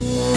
Yeah.